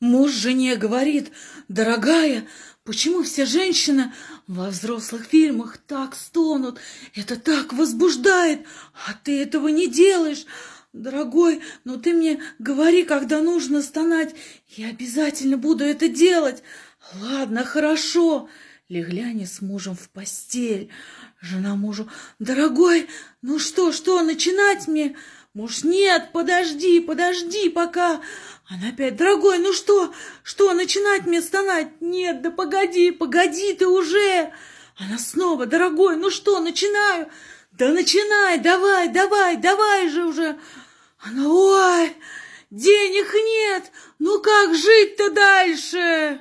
Муж жене говорит, дорогая, почему все женщины во взрослых фильмах так стонут? Это так возбуждает, а ты этого не делаешь. Дорогой, но ты мне говори, когда нужно стонать. Я обязательно буду это делать. Ладно, хорошо. Легли они с мужем в постель. Жена мужу, дорогой, ну что, что, начинать мне? Муж, нет, подожди, подожди пока. Она опять, дорогой, ну что, что, начинать мне стонать? Нет, да погоди, погоди ты уже. Она снова, дорогой, ну что, начинаю? Да начинай, давай, давай, давай же уже. Она, ой, денег нет, ну как жить-то дальше?